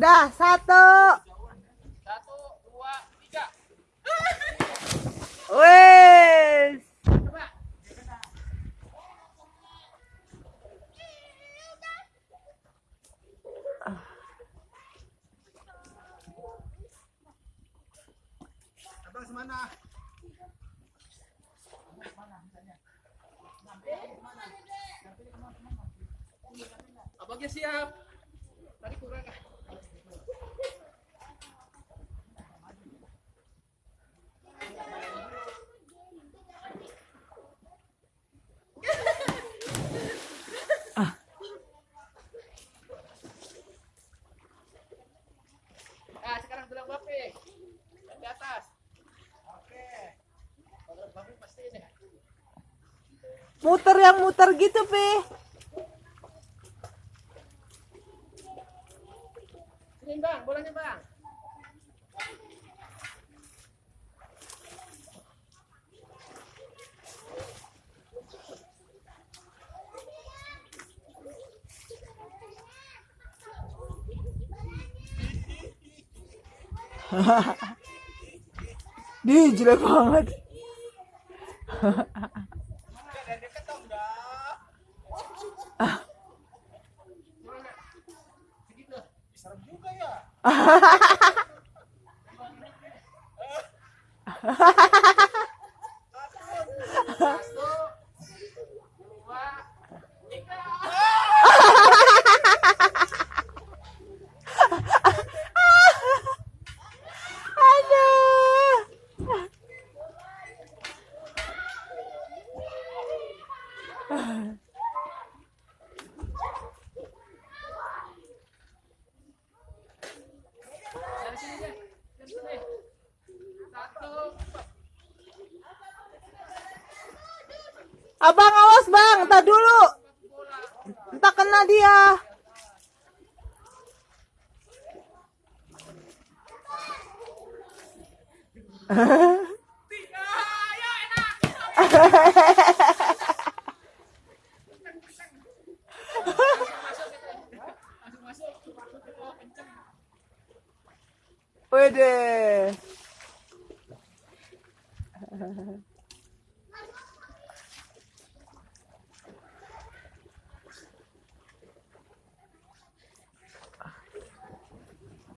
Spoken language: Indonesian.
Udah, satu. Satu, dua, tiga. Wes. Coba. Abang semana? Abangnya siap. Tadi kurang Muter yang muter gitu, Pi. Sini bang, bolanya bang. Di jelek banget. Serem juga ya. Dari sini deh. Dari sini. Satu. Abang awas, Bang. Entar dulu. Entar kena dia. Wede.